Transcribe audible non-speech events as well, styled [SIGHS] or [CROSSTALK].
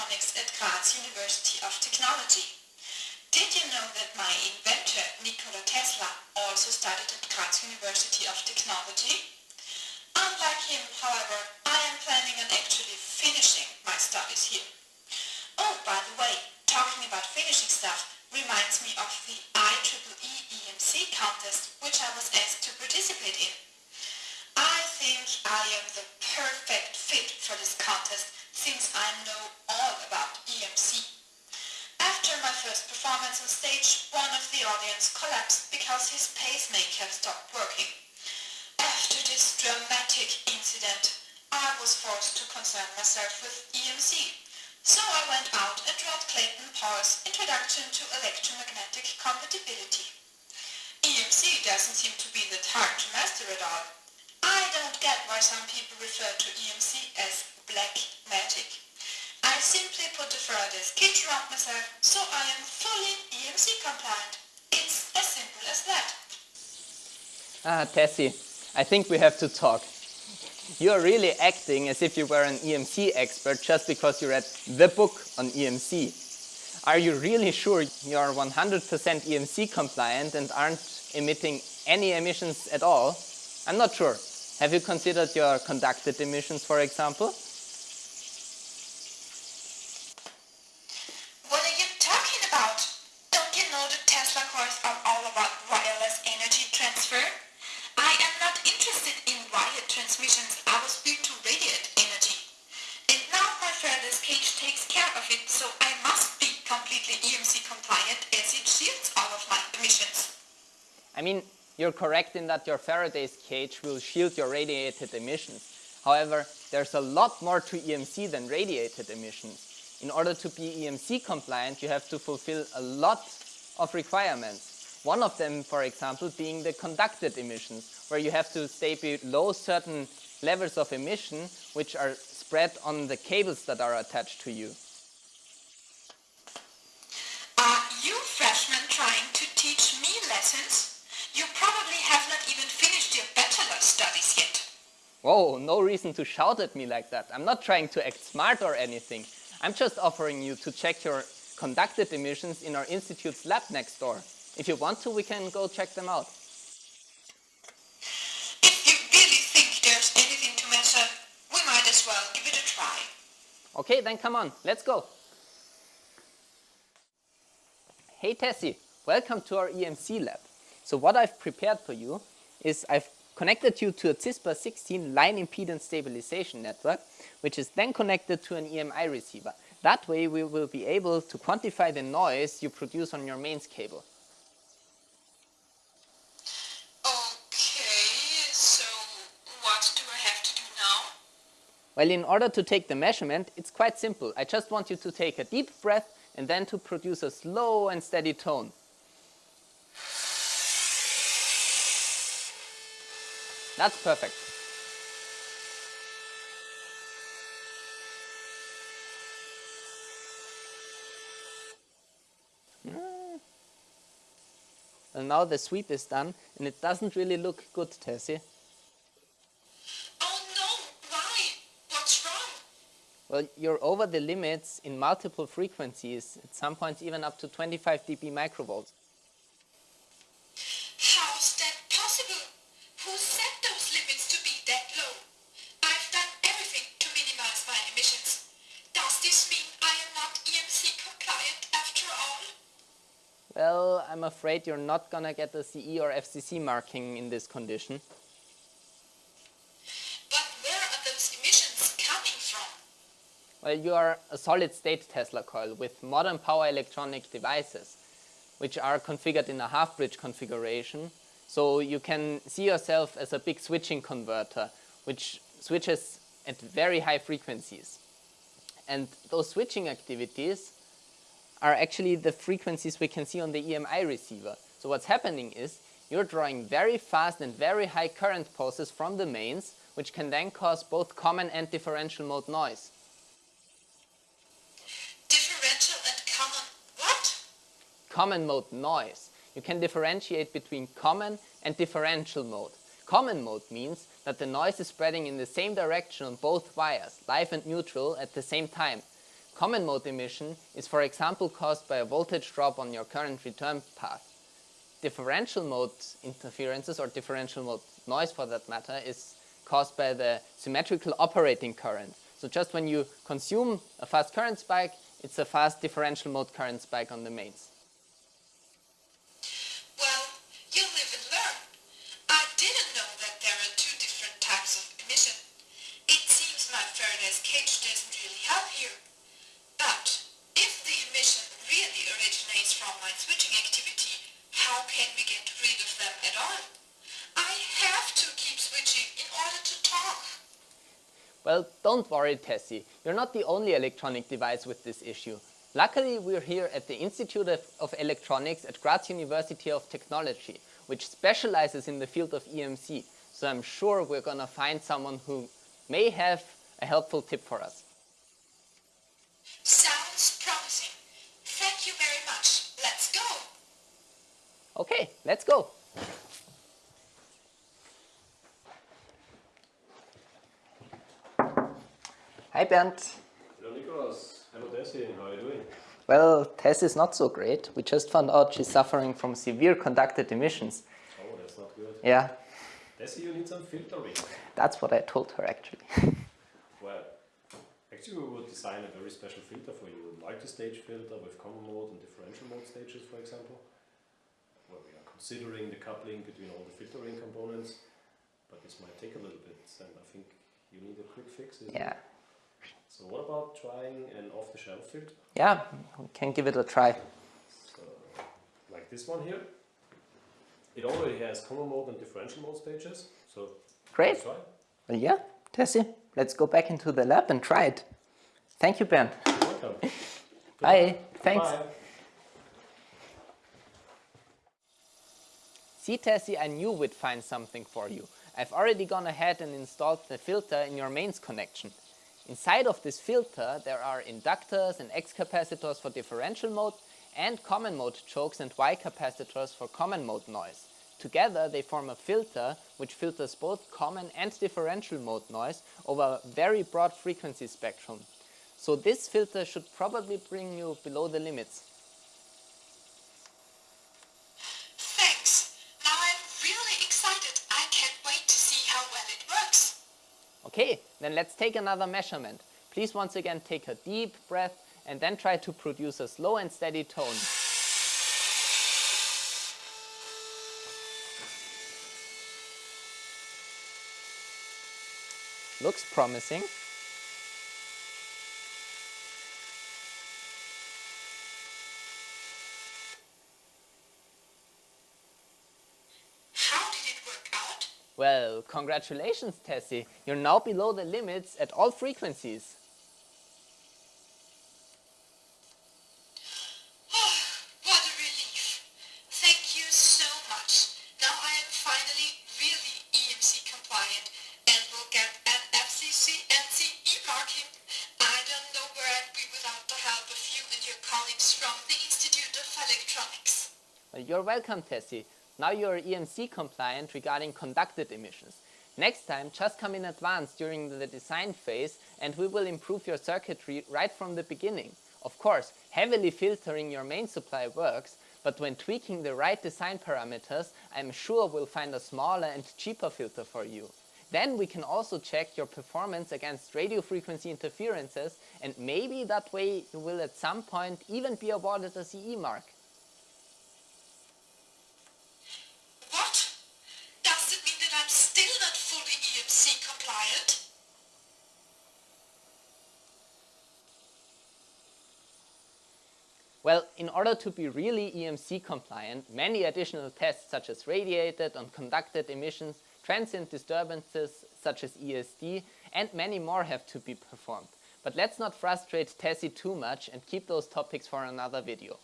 electronics at Graz University of Technology. Did you know that my inventor, Nikola Tesla, also studied at Graz University of Technology? Unlike him, however, I am planning on actually finishing my studies here. Oh, by the way, talking about finishing stuff reminds me of the IEEE EMC contest, which I was asked to participate in. I think I am the perfect fit for this contest since I know all about EMC. After my first performance on one of the audience collapsed because his pacemaker stopped working. After this dramatic incident, I was forced to concern myself with EMC. So I went out and read Clayton Paul's Introduction to Electromagnetic Compatibility. EMC doesn't seem to be that hard to master at all. I don't get why some people refer to EMC as black magic. I simply put the Faraday's cage around myself so I am fully EMC compliant. It's as simple as that. Ah, Tessie, I think we have to talk. You are really acting as if you were an EMC expert just because you read the book on EMC. Are you really sure you are 100% EMC compliant and aren't emitting any emissions at all? I'm not sure. Have you considered your conducted emissions, for example? What are you talking about? Don't you know the Tesla coils are all about wireless energy transfer? I am not interested in transmissions. I was built to radiate energy. And now my Faraday's cage takes care of it, so I must be completely EMC compliant as it shields all of my emissions. I mean, you're correct in that your Faraday's cage will shield your radiated emissions. However, there's a lot more to EMC than radiated emissions. In order to be EMC compliant, you have to fulfill a lot of requirements. One of them, for example, being the conducted emissions, where you have to stay below certain levels of emission, which are spread on the cables that are attached to you. Are you freshmen trying to teach me lessons? You probably have not even finished your bachelor studies yet. Whoa, no reason to shout at me like that. I'm not trying to act smart or anything. I'm just offering you to check your conducted emissions in our institute's lab next door. If you want to, we can go check them out. If you really think there's anything to measure, we might as well give it a try. Okay, then come on, let's go. Hey Tessie, welcome to our EMC lab. So what I've prepared for you is I've connected you to a CISPR 16 line impedance stabilization network, which is then connected to an EMI receiver. That way we will be able to quantify the noise you produce on your mains cable. Okay, so what do I have to do now? Well, in order to take the measurement, it's quite simple. I just want you to take a deep breath and then to produce a slow and steady tone. That's perfect. Mm. And now the sweep is done and it doesn't really look good, Tessie. Oh no, why? What's wrong? Well, you're over the limits in multiple frequencies, at some points even up to 25 dB microvolts. How's that possible? Who set those limits to be that low? I've done everything to minimize my emissions. Does this mean I am not EMC compliant after all? Well, I'm afraid you're not gonna get a CE or FCC marking in this condition. But where are those emissions coming from? Well, you are a solid-state Tesla coil with modern power electronic devices, which are configured in a half-bridge configuration. So you can see yourself as a big switching converter, which switches at very high frequencies. And those switching activities are actually the frequencies we can see on the EMI receiver. So what's happening is you're drawing very fast and very high current pulses from the mains, which can then cause both common and differential mode noise. Differential and common what? Common mode noise. You can differentiate between common and differential mode. Common mode means that the noise is spreading in the same direction on both wires, live and neutral, at the same time. Common mode emission is for example caused by a voltage drop on your current return path. Differential mode interferences or differential mode noise for that matter is caused by the symmetrical operating current. So just when you consume a fast current spike, it's a fast differential mode current spike on the mains. Well, you live and learn. I didn't know that there are two different types of emission. It seems my Faraday's cage doesn't really help here. But if the emission really originates from my switching activity, how can we get rid of them at all? I have to keep switching in order to talk. Well, don't worry, Tessie. You're not the only electronic device with this issue. Luckily, we're here at the Institute of, of, Electronics at Graz University of Technology, which specializes in the field of EMC. So I'm sure we're gonna find someone who may have a helpful tip for us. Sounds promising. Thank you very much. Let's go. Okay, let's go. Hi Bernd. Hello Nicholas. Hello Tessie. How are you doing? Well, Tess is not so great. We just found out she's suffering from severe conducted emissions. Oh, that's not good. Yeah, Tessie, you need some filtering. that's what I told her actually. [LAUGHS] Well, actually we would design a very special filter for you. Multi-stage filter with common mode and differential mode stages, for example. Where we are considering the coupling between all the filtering components. But this might take a little bit and I think you need a quick fix. isn't it? So what about trying an off-the-shelf filter? yeah, we can give it a try. So, like this one here. It already has common mode and differential mode stages. So Great. let's. Well, yeah, Tessie, let's go back into the lab and try it. Thank you. You're welcome. [LAUGHS] Bye. Thanks. Bye. See, Tessie, I knew we'd find something for you. I've already gone ahead and installed the filter in your mains connection. Inside of this filter, there are inductors and X capacitors for differential mode and common mode chokes and Y capacitors for common mode noise. Together, they form a filter which filters both common and differential mode noise over a very broad frequency spectrum. So this filter should probably bring you below the limits. Thanks. Now I'm really excited. I can't wait to see how well it works. Okay, then let's take another measurement. Please once again take a deep breath and then try to produce a slow and steady tone. Looks promising. How did it work out? Well, congratulations Tessie, you're now below the limits at all frequencies. [SIGHS] what a relief. Thank you so much. Now I am finally really EMC compliant and will get an FCC NCE marking. I don't know where I'd be without the help of you and your colleagues from the Institute of Electronics. You're welcome, Tessie. Now you're EMC compliant regarding conducted emissions. Next time, just come in advance during the design phase and we will improve your circuitry right from the beginning. Of course, heavily filtering your main supply works, but when tweaking the right design parameters, I'm sure we'll find a smaller and cheaper filter for you. Then we can also check your performance against radio frequency interferences and maybe that way you will at some point even be awarded a CE mark. What? Does it mean that I'm still not fully EMC compliant? Well, in order to be really EMC compliant, many additional tests such as radiated and conducted emissions, transient disturbances such as ESD, and many more have to be performed. But let's not frustrate Tessie too much and keep those topics for another video.